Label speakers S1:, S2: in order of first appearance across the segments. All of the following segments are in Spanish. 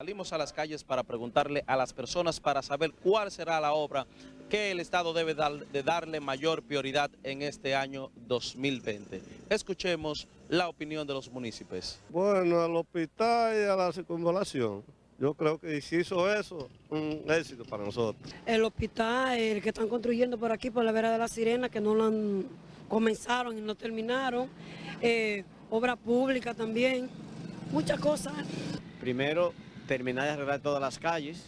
S1: Salimos a las calles para preguntarle a las personas para saber cuál será la obra que el Estado debe dar, de darle mayor prioridad en este año 2020. Escuchemos la opinión de los municipios.
S2: Bueno, al hospital y a la circunvalación. Yo creo que si hizo eso, un éxito para nosotros.
S3: El hospital, el que están construyendo por aquí, por la vera de la Sirena, que no lo han comenzaron y no terminaron. Eh, obra pública también, muchas cosas.
S4: Primero, terminar de arreglar todas las calles.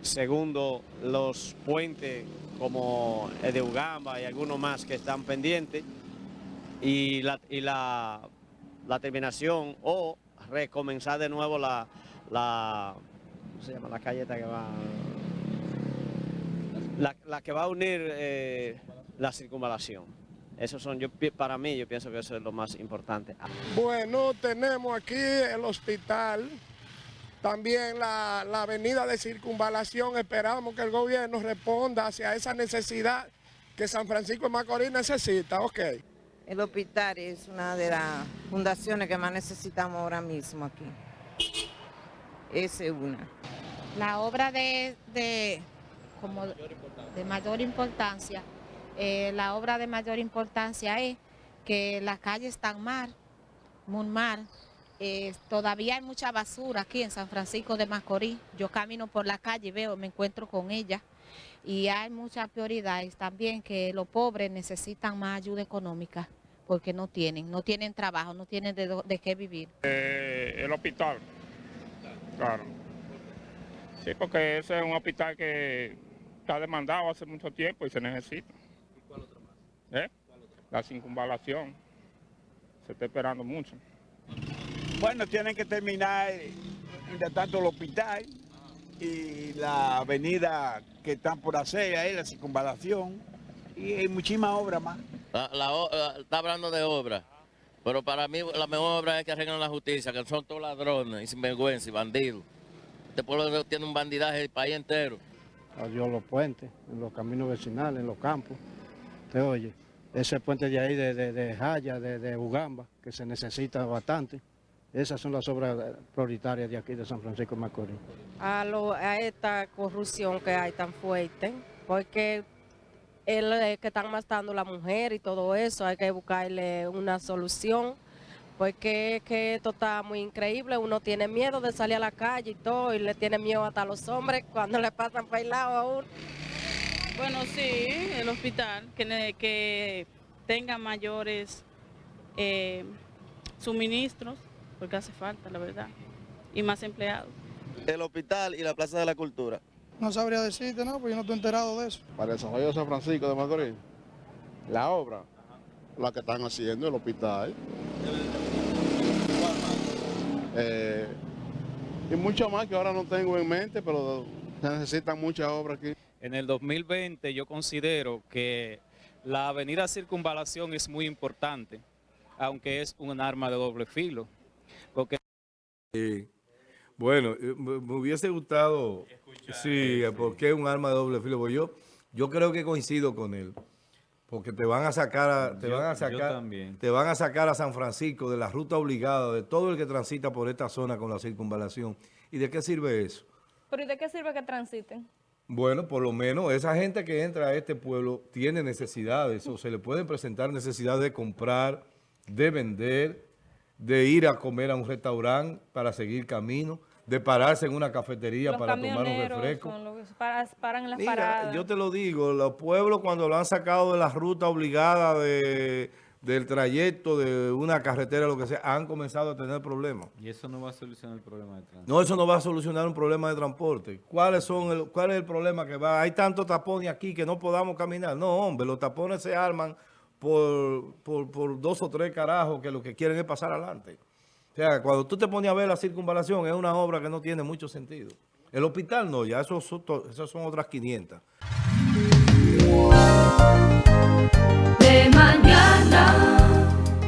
S4: Segundo, los puentes como el de Ugamba y algunos más que están pendientes. Y la, la, terminación o recomenzar de nuevo la, la ¿cómo se llama? La calle que va... La, que va a unir eh, la circunvalación. Esos son, yo, para mí, yo pienso que eso es lo más importante.
S5: Bueno, tenemos aquí el hospital, también la, la avenida de circunvalación. Esperamos que el gobierno responda hacia esa necesidad que San Francisco de Macorís necesita. Ok.
S6: El hospital es una de las fundaciones que más necesitamos ahora mismo aquí. Esa es una.
S7: La obra de, de, como de mayor importancia, eh, la obra de mayor importancia es que las calles están mal, muy mal. Eh, todavía hay mucha basura aquí en San Francisco de Macorís. Yo camino por la calle y veo, me encuentro con ella. Y hay muchas prioridades también que los pobres necesitan más ayuda económica porque no tienen, no tienen trabajo, no tienen de, qué vivir.
S8: Eh, el hospital. Claro. Sí, porque ese es un hospital que está demandado hace mucho tiempo y se necesita. ¿Y cuál otro más? ¿Eh? La circunvalación. Se está esperando mucho.
S9: Bueno, tienen que terminar, de tanto el hospital y la avenida que están por hacer ahí, la circunvalación, y hay muchísimas obras más.
S10: La, la o- la- está hablando de obra, pero para mí la mejor obra es que arreglen la justicia, que son todos ladrones y sinvergüenza y bandidos. Este pueblo tiene un bandidaje el país entero.
S11: Adiós los puentes, en los caminos vecinales, en los campos. Te oye, ese puente de ahí de, de, de Jaya, de, de Ugamba, que se necesita bastante. Esas son las obras eh, prioritarias de aquí de San Francisco de Macorís.
S12: a, lo- a esta corrupción que hay tan fuerte, porque él es que están matando a la mujer y todo eso, hay que buscarle una solución, porque es que esto está muy increíble, uno tiene miedo de salir a la calle y todo, y le tiene miedo hasta a los hombres cuando le pasan por el lado a uno.
S13: Bueno, sí, el hospital, que, que tenga mayores eh, suministros, porque hace falta, la verdad, y más empleados.
S1: El hospital y la Plaza de la Cultura.
S5: No sabría decirte, no, porque yo no estoy enterado de eso.
S2: Para el desarrollo de San Francisco de Macorís, la obra, la que están haciendo, el hospital. Eh, y mucho más que ahora no tengo en mente, pero se necesitan muchas obras aquí.
S14: En el 2020 yo considero que la avenida Circunvalación es muy importante, aunque es un arma de doble filo,
S15: Bueno, eh, me hubiese gustado, sí, porque es un arma de doble filo. Porque yo, yo creo que coincido con él, porque te van a sacar, a, te
S14: Yo-
S15: van a sacar, te van a sacar a San Francisco de la ruta obligada de todo el que transita por esta zona con la circunvalación. ¿Y de qué sirve eso?
S16: ¿Pero y de qué sirve que transiten?
S15: Bueno, por lo menos esa gente que entra a este pueblo tiene necesidades o se le pueden presentar necesidades de comprar, de vender, de ir a comer a un restaurante para seguir camino, de pararse en una cafetería
S16: Los
S15: para tomar un refresco.
S16: son los para- paran en las
S15: Mira,
S16: paradas.
S15: yo te lo digo, los pueblos cuando lo han sacado de la ruta obligada de, del trayecto de una carretera, lo que sea, han comenzado a tener problemas.
S14: y eso no va a solucionar el problema de tránsito.
S15: No, eso no va a solucionar un problema de transporte. ¿Cuáles son el, ¿Cuál es el problema que va? Hay tantos tapones aquí que no podamos caminar. No, hombre, los tapones se arman por, por, dos o tres carajos que lo que quieren es pasar adelante. O sea, cuando tú te pones a ver la circunvalación, es una obra que no tiene mucho sentido. El hospital no, ya eso son to- esas son otras 500.
S17: de mañana.